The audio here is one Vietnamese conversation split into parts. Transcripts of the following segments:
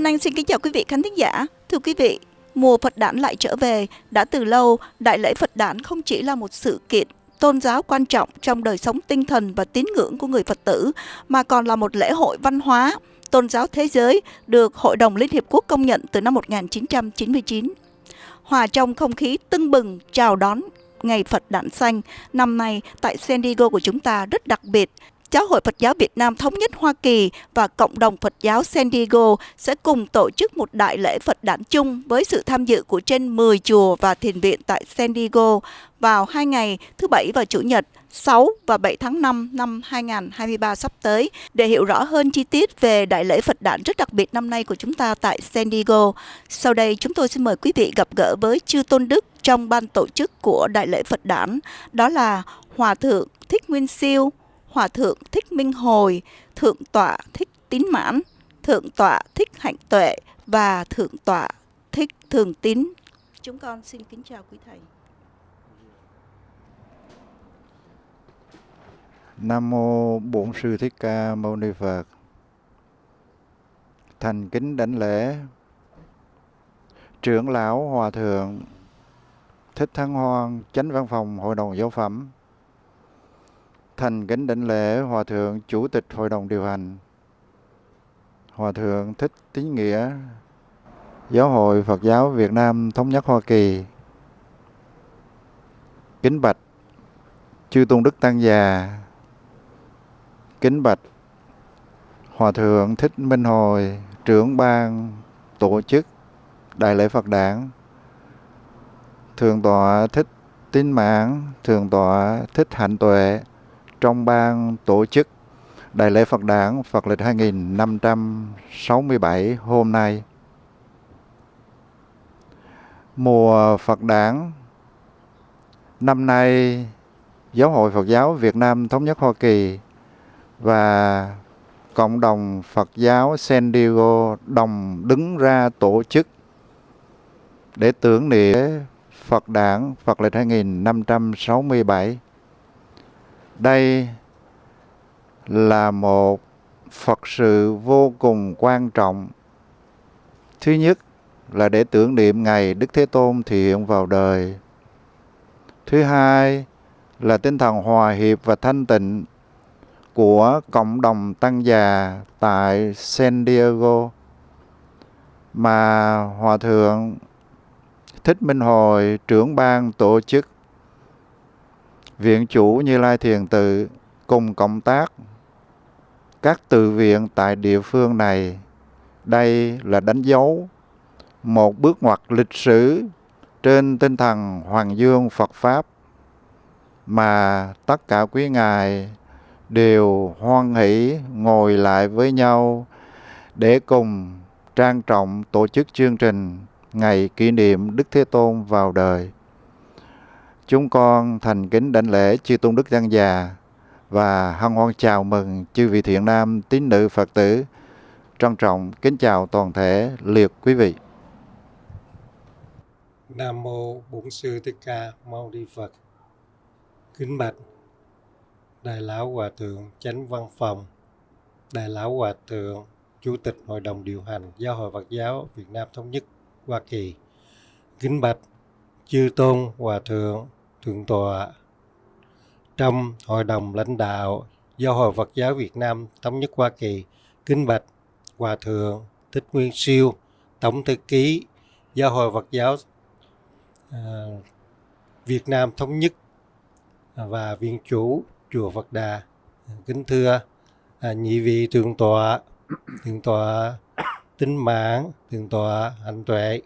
Vân Anh xin kính chào quý vị khán thính giả. Thưa quý vị, mùa Phật đản lại trở về. Đã từ lâu, Đại lễ Phật đản không chỉ là một sự kiện tôn giáo quan trọng trong đời sống tinh thần và tín ngưỡng của người Phật tử, mà còn là một lễ hội văn hóa, tôn giáo thế giới được Hội đồng Liên Hiệp Quốc công nhận từ năm 1999. Hòa trong không khí tưng bừng chào đón Ngày Phật Đản Xanh năm nay tại San Diego của chúng ta rất đặc biệt Giáo hội Phật giáo Việt Nam Thống nhất Hoa Kỳ và Cộng đồng Phật giáo San Diego sẽ cùng tổ chức một đại lễ Phật đản chung với sự tham dự của trên 10 chùa và thiền viện tại San Diego vào hai ngày thứ Bảy và Chủ nhật 6 và 7 tháng 5 năm 2023 sắp tới. Để hiểu rõ hơn chi tiết về đại lễ Phật đản rất đặc biệt năm nay của chúng ta tại San Diego, sau đây chúng tôi xin mời quý vị gặp gỡ với Chư Tôn Đức trong ban tổ chức của đại lễ Phật đản, đó là Hòa Thượng Thích Nguyên Siêu, Hòa Thượng Thích Minh Hồi, Thượng Tọa Thích Tín Mãn, Thượng Tọa Thích Hạnh Tuệ và Thượng Tọa Thích Thường Tín. Chúng con xin kính chào quý Thầy. Nam Mô Bổn Sư Thích Ca Mâu Ni Phật Thành kính đảnh lễ Trưởng Lão Hòa Thượng Thích Thắng Hoan Chánh Văn phòng Hội đồng Giáo phẩm Thành kính đảnh lễ Hòa Thượng Chủ tịch Hội đồng điều hành. Hòa Thượng Thích Tín Nghĩa, Giáo hội Phật giáo Việt Nam Thống nhất Hoa Kỳ. Kính bạch Chư Tôn Đức Tăng Già. Kính bạch Hòa Thượng Thích Minh Hồi, Trưởng ban tổ chức Đại lễ Phật đảng Thượng tọa Thích Tín Mãn, Thượng tọa Thích Hạnh Tuệ trong ban tổ chức Đại lễ Phật đản Phật lịch 2567 hôm nay. Mùa Phật đản, năm nay, Giáo hội Phật giáo Việt Nam Thống nhất Hoa Kỳ và cộng đồng Phật giáo San Diego đồng đứng ra tổ chức để tưởng niệm Phật đản Phật lịch 2567 đây là một Phật sự vô cùng quan trọng. Thứ nhất là để tưởng niệm ngày Đức Thế Tôn thị hiện vào đời. Thứ hai là tinh thần hòa hiệp và thanh tịnh của cộng đồng tăng già tại San Diego mà Hòa Thượng Thích Minh Hồi, trưởng ban tổ chức Viện chủ Như Lai Thiền Tự cùng cộng tác các tự viện tại địa phương này. Đây là đánh dấu một bước ngoặt lịch sử trên tinh thần Hoàng Dương Phật Pháp mà tất cả quý ngài đều hoan hỷ ngồi lại với nhau để cùng trang trọng tổ chức chương trình ngày kỷ niệm Đức Thế Tôn vào đời. Chúng con thành kính đảnh lễ chư tôn đức tăng già và hân hoan chào mừng chư vị thiện nam tín nữ Phật tử. Trân trọng kính chào toàn thể liệt quý vị. Nam mô Bổn sư Thích Ca Mâu Ni Phật. Kính bạch Đại lão Hòa thượng Chánh Văn phòng, Đại lão Hòa thượng Chủ tịch Hội đồng điều hành Giáo hội Phật giáo Việt Nam thống nhất Hoa Kỳ. Kính bạch Chư tôn Hòa thượng Thượng tọa trong Hội đồng lãnh đạo Do Hội Phật giáo Việt Nam Thống nhất Hoa Kỳ Kính Bạch, Hòa Thượng Thích Nguyên Siêu, Tổng Thư ký Giáo hội Phật giáo ờ, Việt Nam Thống nhất và Viện chủ Chùa Phật Đà Kính thưa à, nhị vị Thượng tọa Thượng tọa Tính Mãn Thượng tọa Hạnh Tuệ.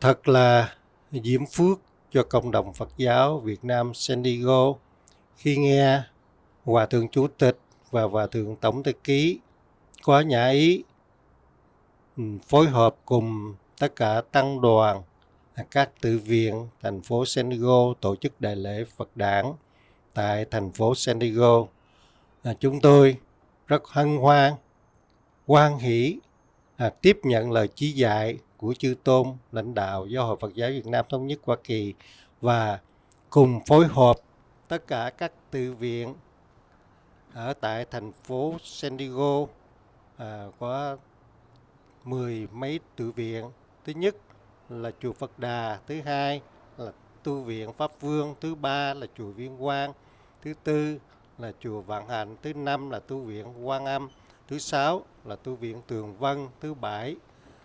Thật là diễm phước cho cộng đồng Phật giáo Việt Nam San Diego khi nghe Hòa Thượng Chủ tịch và Hòa Thượng Tổng Thư ký có nhã ý phối hợp cùng tất cả tăng đoàn các tự viện thành phố San Diego tổ chức đại lễ Phật đản tại thành phố San Diego. À, chúng tôi rất hân hoan, hoan hỷ à, tiếp nhận lời chỉ dạy của chư tôn lãnh đạo do Hội Phật giáo Việt Nam thống nhất Hoa Kỳ và cùng phối hợp tất cả các tự viện ở tại thành phố San Diego à, có mười mấy tự viện. Thứ nhất là chùa Phật Đà, thứ hai là tu viện Pháp Vương, thứ ba là chùa Viên Quang, thứ tư là chùa Vạn Hạnh, thứ năm là tu viện Quan Âm, thứ sáu là tu viện Tường Vân, thứ bảy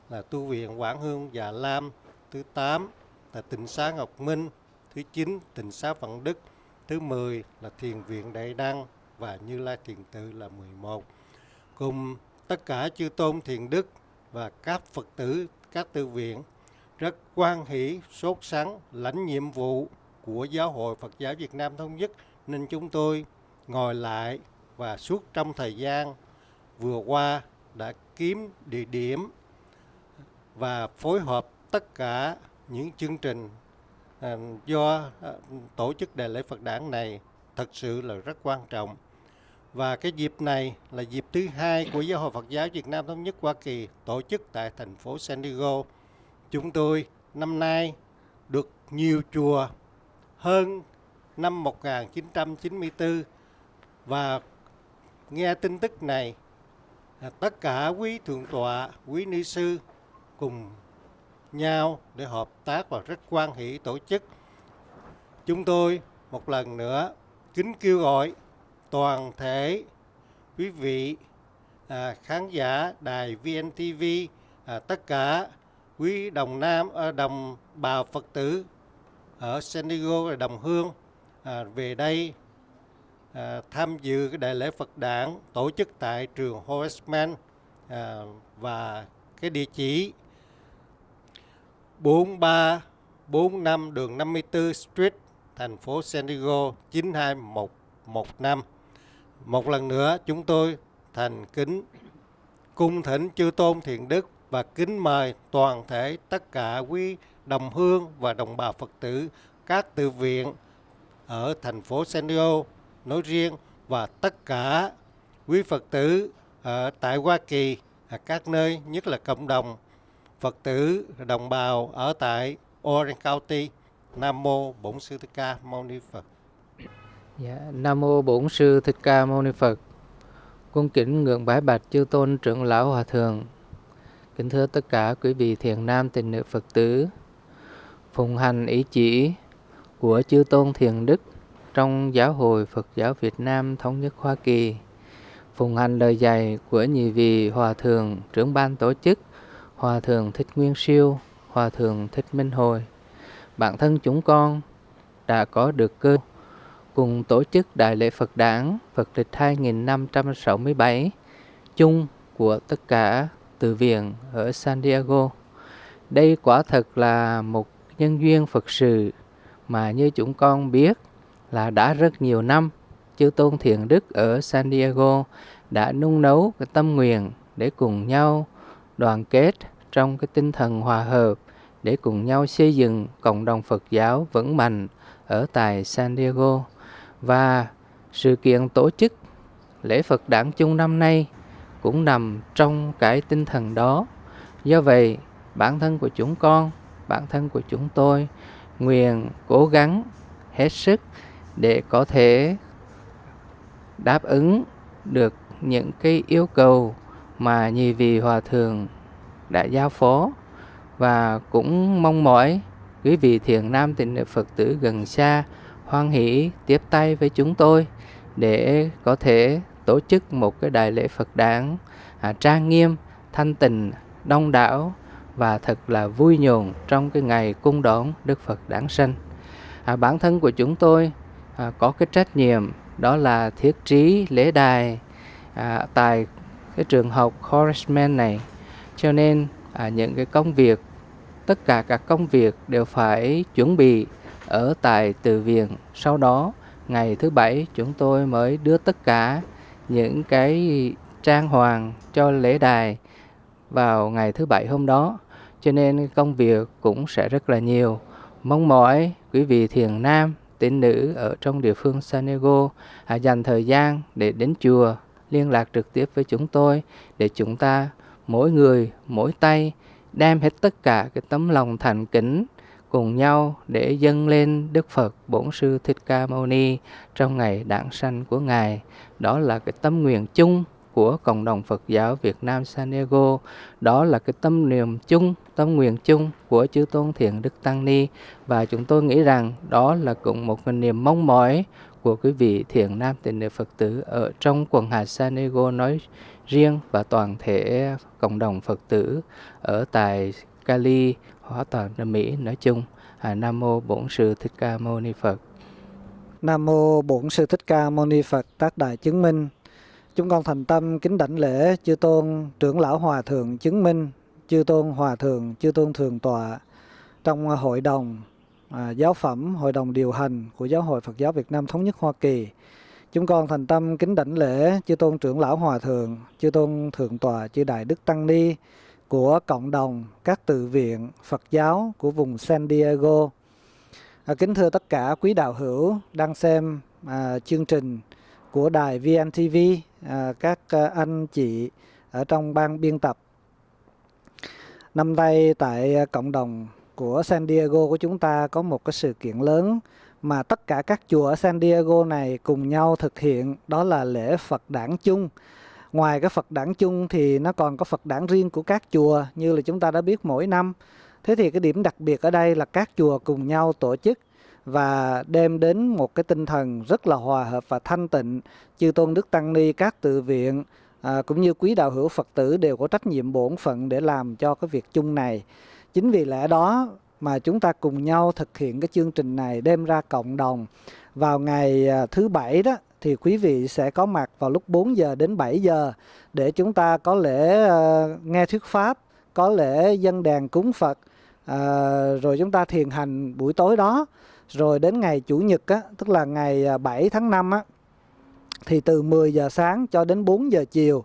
là tu viện Quảng Hương Già Lam, thứ tám là tịnh xá Ngọc Minh, thứ chín tịnh xá Phận Đức, thứ mười là thiền viện Đại Đăng và Như Lai Thiền Tự là 11. Cùng tất cả chư tôn thiền đức và các Phật tử, các tư viện rất quan hỷ, sốt sắng, lãnh nhiệm vụ của Giáo hội Phật giáo Việt Nam Thống nhất nên chúng tôi ngồi lại và suốt trong thời gian vừa qua đã kiếm địa điểm và phối hợp tất cả những chương trình à, do à, tổ chức đại lễ Phật đản này thật sự là rất quan trọng. Và cái dịp này là dịp thứ hai của Giáo hội Phật giáo Việt Nam Thống nhất Hoa Kỳ tổ chức tại thành phố San Diego. Chúng tôi năm nay được nhiều chùa hơn năm 1994 và nghe tin tức này à, tất cả quý thượng tọa, quý ni sư cùng nhau để hợp tác và rất quan hỷ tổ chức. Chúng tôi một lần nữa kính kêu gọi toàn thể quý vị à, khán giả đài VNTV, à, tất cả quý đồng nam, à, đồng bào Phật tử ở San Diego và đồng hương à, về đây à, tham dự cái đại lễ Phật đản tổ chức tại trường Horaceman à, và cái địa chỉ 4345 đường 54 Street, thành phố San Diego 92115. Một lần nữa chúng tôi thành kính cung thỉnh chư tôn thiện đức và kính mời toàn thể tất cả quý đồng hương và đồng bào Phật tử các tự viện ở thành phố San Diego nói riêng và tất cả quý Phật tử ở tại Hoa Kỳ các nơi nhất là cộng đồng Phật tử đồng bào ở tại Orange County Nam mô Bổn sư Thích Ca Mâu Ni Phật. Dạ, Nam mô Bổn sư Thích Ca Mâu Ni Phật. Cung kính ngưỡng bái bạch chư tôn trưởng lão hòa thượng. Kính thưa tất cả quý vị thiền nam tình nữ Phật tử. Phụng hành ý chỉ của chư tôn thiền đức trong giáo hội Phật giáo Việt Nam thống nhất Hoa Kỳ. Phụng hành lời dạy của nhị vị hòa thượng trưởng ban tổ chức Hòa thượng Thích Nguyên Siêu, Hòa thượng Thích Minh Hồi. Bản thân chúng con đã có được cơ cùng tổ chức Đại lễ Phật đản Phật lịch 2567 chung của tất cả từ viện ở San Diego. Đây quả thật là một nhân duyên Phật sự mà như chúng con biết là đã rất nhiều năm chư tôn thiện đức ở San Diego đã nung nấu cái tâm nguyện để cùng nhau đoàn kết trong cái tinh thần hòa hợp để cùng nhau xây dựng cộng đồng Phật giáo vững mạnh ở tại San Diego và sự kiện tổ chức lễ Phật đản chung năm nay cũng nằm trong cái tinh thần đó. Do vậy, bản thân của chúng con, bản thân của chúng tôi nguyện cố gắng hết sức để có thể đáp ứng được những cái yêu cầu mà nhì vị hòa thượng đã giao phó và cũng mong mỏi quý vị thiền nam tịnh nữ Phật tử gần xa hoan hỷ tiếp tay với chúng tôi để có thể tổ chức một cái đại lễ Phật đản à, trang nghiêm, thanh tịnh, đông đảo và thật là vui nhộn trong cái ngày cung đón Đức Phật đản sanh. À, bản thân của chúng tôi à, có cái trách nhiệm đó là thiết trí lễ đài à, tại cái trường học Horaceman này. Cho nên à, những cái công việc tất cả các công việc đều phải chuẩn bị ở tại từ viện. Sau đó ngày thứ bảy chúng tôi mới đưa tất cả những cái trang hoàng cho lễ đài vào ngày thứ bảy hôm đó. Cho nên công việc cũng sẽ rất là nhiều. Mong mỏi quý vị thiền nam tín nữ ở trong địa phương Sanego à, dành thời gian để đến chùa liên lạc trực tiếp với chúng tôi để chúng ta mỗi người mỗi tay đem hết tất cả cái tấm lòng thành kính cùng nhau để dâng lên Đức Phật Bổn Sư Thích Ca Mâu Ni trong ngày đản sanh của Ngài. Đó là cái tâm nguyện chung của cộng đồng Phật giáo Việt Nam San Diego. Đó là cái tâm niệm chung, tâm nguyện chung của chư tôn thiền Đức Tăng Ni và chúng tôi nghĩ rằng đó là cũng một cái niềm mong mỏi của quý vị thiện nam tịnh nữ Phật tử ở trong quần hạt San Diego nói riêng và toàn thể cộng đồng Phật tử ở tại Cali, Hóa toàn nước Mỹ nói chung. À, Nam mô Bổn sư Thích Ca Mâu Ni Phật. Nam mô Bổn sư Thích Ca Mâu Ni Phật tác đại chứng minh. Chúng con thành tâm kính đảnh lễ chư tôn trưởng lão hòa thượng chứng minh, chư tôn hòa thượng, chư tôn thường tọa trong hội đồng à, giáo phẩm, hội đồng điều hành của Giáo hội Phật giáo Việt Nam thống nhất Hoa Kỳ. Chúng con thành tâm kính đảnh lễ chư tôn trưởng lão hòa thượng, chư tôn thượng tọa, chư đại đức tăng ni của cộng đồng các tự viện Phật giáo của vùng San Diego. À, kính thưa tất cả quý đạo hữu đang xem à, chương trình của đài VNTV, à, các à, anh chị ở trong ban biên tập. Năm nay tại à, cộng đồng của San Diego của chúng ta có một cái sự kiện lớn mà tất cả các chùa ở San Diego này cùng nhau thực hiện đó là lễ Phật đản chung. Ngoài cái Phật đản chung thì nó còn có Phật đản riêng của các chùa như là chúng ta đã biết mỗi năm. Thế thì cái điểm đặc biệt ở đây là các chùa cùng nhau tổ chức và đem đến một cái tinh thần rất là hòa hợp và thanh tịnh. Chư Tôn Đức Tăng Ni, các tự viện à, cũng như quý đạo hữu Phật tử đều có trách nhiệm bổn phận để làm cho cái việc chung này. Chính vì lẽ đó mà chúng ta cùng nhau thực hiện cái chương trình này đem ra cộng đồng vào ngày à, thứ bảy đó thì quý vị sẽ có mặt vào lúc 4 giờ đến 7 giờ để chúng ta có lễ uh, nghe thuyết pháp, có lễ dân đàn cúng Phật, uh, rồi chúng ta thiền hành buổi tối đó. Rồi đến ngày Chủ nhật á, tức là ngày 7 tháng 5 á, thì từ 10 giờ sáng cho đến 4 giờ chiều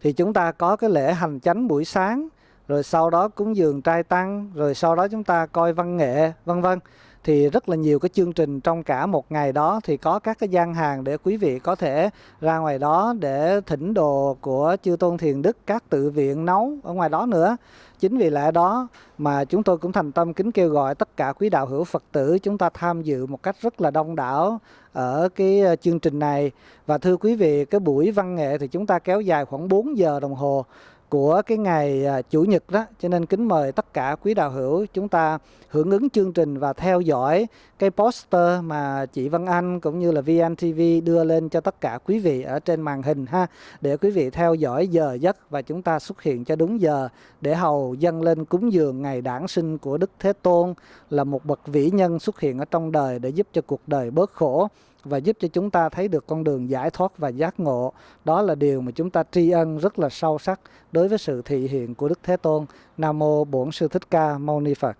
thì chúng ta có cái lễ hành chánh buổi sáng rồi sau đó cúng dường trai tăng, rồi sau đó chúng ta coi văn nghệ, vân vân. Thì rất là nhiều cái chương trình trong cả một ngày đó thì có các cái gian hàng để quý vị có thể ra ngoài đó để thỉnh đồ của chư tôn thiền đức, các tự viện nấu ở ngoài đó nữa. Chính vì lẽ đó mà chúng tôi cũng thành tâm kính kêu gọi tất cả quý đạo hữu Phật tử chúng ta tham dự một cách rất là đông đảo ở cái ờ, chương trình này. Và thưa quý vị, cái buổi văn nghệ thì chúng ta kéo dài khoảng 4 giờ đồng hồ của cái ngày à, Chủ nhật đó. Cho nên kính mời tất cả quý đạo hữu chúng ta hưởng ứng chương trình và theo dõi cái poster mà chị Văn Anh cũng như là VNTV đưa lên cho tất cả quý vị ở trên màn hình ha, để quý vị theo dõi giờ giấc và chúng ta xuất hiện cho đúng giờ để hầu dâng lên cúng dường ngày đản sinh của Đức Thế Tôn là một bậc vĩ nhân xuất hiện ở trong đời để giúp cho cuộc đời bớt khổ và giúp cho chúng ta thấy được con đường giải thoát và giác ngộ. Đó là điều mà chúng ta tri ân rất là sâu sắc đối với sự thị hiện của Đức Thế Tôn. Nam mô Bổn sư Thích Ca Mâu Ni Phật.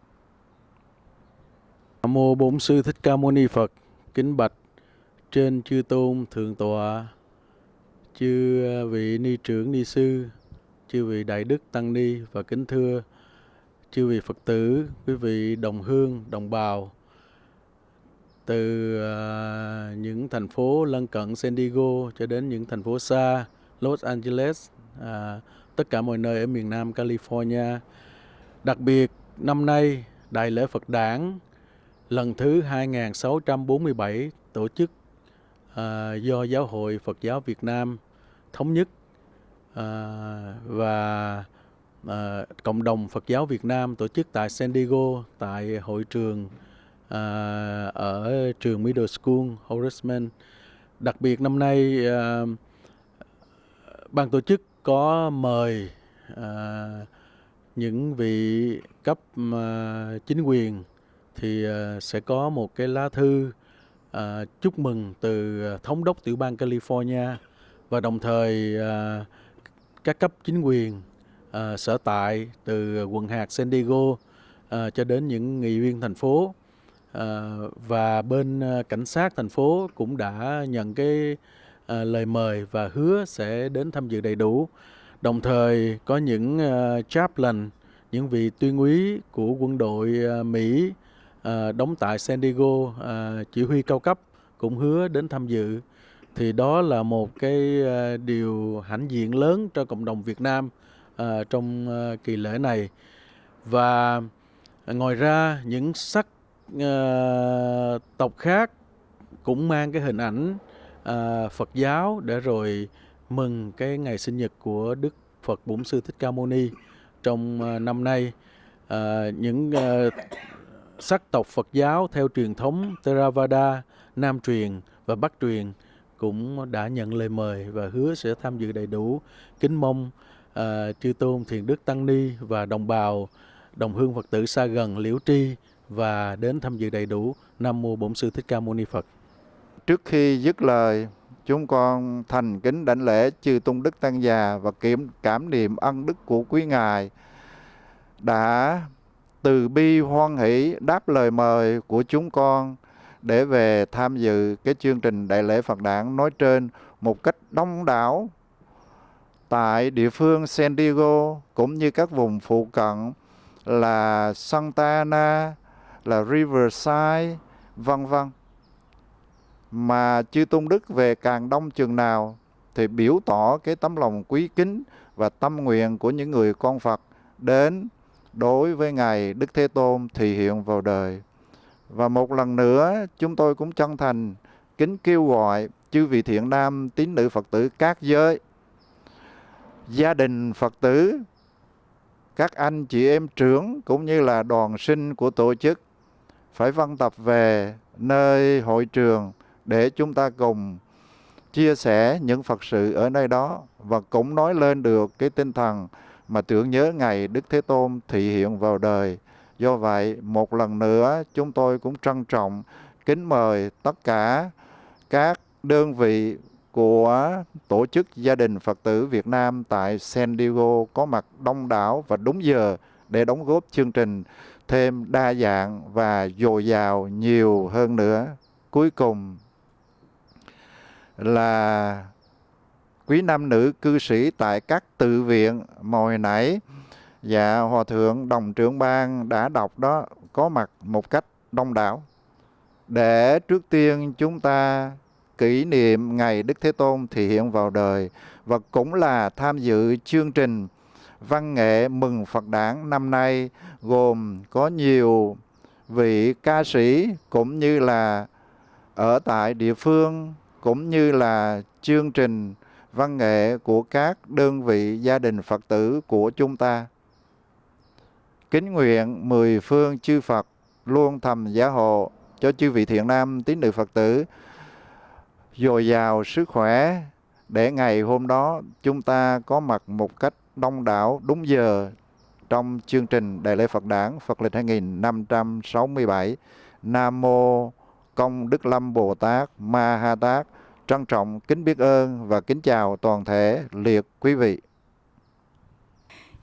Nam mô Bổn sư Thích Ca Mâu Ni Phật. Kính bạch trên chư tôn thượng tọa, chư vị ni trưởng ni sư, chư vị đại đức tăng ni và kính thưa chư vị Phật tử, quý vị đồng hương, đồng bào từ uh, những thành phố lân cận San Diego cho đến những thành phố xa Los Angeles, uh, tất cả mọi nơi ở miền Nam California. Đặc biệt năm nay Đại lễ Phật Đản lần thứ 2647 tổ chức uh, do Giáo hội Phật giáo Việt Nam thống nhất uh, và uh, cộng đồng Phật giáo Việt Nam tổ chức tại San Diego tại hội trường uh, ở trường Middle School Horaceman. Đặc biệt năm nay uh, ban tổ chức có mời uh, những vị cấp uh, chính quyền thì uh, sẽ có một cái lá thư uh, chúc mừng từ thống đốc tiểu bang California và đồng thời uh, các cấp chính quyền uh, sở tại từ quận hạt San Diego uh, cho đến những nghị viên thành phố À, và bên ờ, cảnh sát thành phố cũng đã nhận cái à, lời mời và hứa sẽ đến tham dự đầy đủ. Đồng thời có những uh, chaplain, những vị tuyên úy của quân đội Mỹ đóng tại San Diego, chỉ huy cao cấp cũng hứa đến tham dự. Thì đó là một cái điều hãnh diện lớn cho cộng đồng Việt Nam trong kỳ lễ này. Và ngoài ra những sắc uh, tộc khác cũng mang cái hình ảnh uh, Phật giáo để rồi mừng cái ngày sinh nhật của Đức Phật Bổn Sư Thích Ca Mâu Ni trong uh, năm nay. Uh, những uh, sắc tộc Phật giáo theo truyền thống Theravada, Nam truyền và Bắc truyền cũng đã nhận lời mời và hứa sẽ tham dự đầy đủ. Kính mong uh, chư tôn thiền đức tăng ni và đồng bào đồng hương Phật tử xa gần liễu tri và đến tham dự đầy đủ. Nam mô Bổn sư Thích Ca Mâu Ni Phật. Trước khi dứt lời, chúng con thành kính đảnh lễ chư tôn đức tăng già và kiểm cảm niệm ân đức của quý ngài đã từ bi hoan hỷ đáp lời mời của chúng con để về tham dự cái chương trình đại lễ Phật đản nói trên một cách đông đảo tại địa phương San Diego cũng như các vùng phụ cận là Santa Ana, là Riverside, vân vân. Mà chư tôn đức về càng đông chừng nào thì biểu tỏ cái tấm lòng quý kính và tâm nguyện của những người con Phật đến đối với Ngài Đức Thế Tôn thì hiện vào đời. Và một lần nữa chúng tôi cũng chân thành kính kêu gọi chư vị thiện nam tín nữ Phật tử các giới, gia đình Phật tử, các anh chị em trưởng cũng như là đoàn sinh của tổ chức phải văn tập về nơi hội trường để chúng ta cùng chia sẻ những Phật sự ở nơi đó và cũng nói lên được cái tinh thần mà tưởng nhớ ngày Đức Thế Tôn thị hiện vào đời. Do vậy, một lần nữa chúng tôi cũng trân trọng kính mời tất cả các đơn vị của tổ chức gia đình Phật tử Việt Nam tại San Diego có mặt đông đảo và đúng giờ để đóng góp chương trình thêm đa dạng và dồi dào nhiều hơn nữa. Cuối cùng là quý nam nữ cư sĩ tại các tự viện mồi hồi nãy dạ hòa thượng đồng trưởng ban đã đọc đó, có mặt một cách đông đảo để trước tiên chúng ta kỷ niệm ngày Đức Thế Tôn thì hiện vào đời, và cũng là tham dự chương trình văn nghệ mừng Phật đản năm nay gồm có nhiều vị ca sĩ cũng như là ở tại địa phương, cũng như là chương trình văn nghệ của các đơn vị gia đình Phật tử của chúng ta. Kính nguyện mười phương chư Phật luôn thầm gia hộ cho chư vị thiện nam tín nữ Phật tử, dồi dào sức khỏe để ngày hôm đó chúng ta có mặt một cách đông đảo đúng giờ trong chương trình Đại lễ Phật đản, Phật lịch 2567 Nam Mô Công Đức Lâm Bồ Tát Ma Ha Tát. Trân trọng kính biết ơn và kính chào toàn thể liệt quý vị.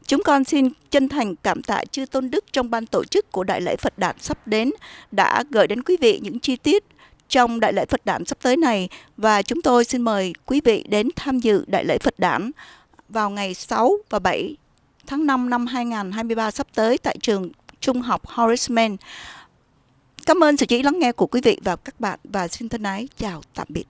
Chúng con xin chân thành cảm tạ chư tôn đức trong ban tổ chức của Đại lễ Phật đản sắp đến đã gửi đến quý vị những chi tiết trong Đại lễ Phật đản sắp tới này. Và chúng tôi xin mời quý vị đến tham dự Đại lễ Phật đản vào ngày 6 và 7 tháng 5 năm 2023 sắp tới tại trường Trung học Horace Mann. Cảm ơn sự chú ý lắng nghe của quý vị và các bạn và xin thân ái chào tạm biệt.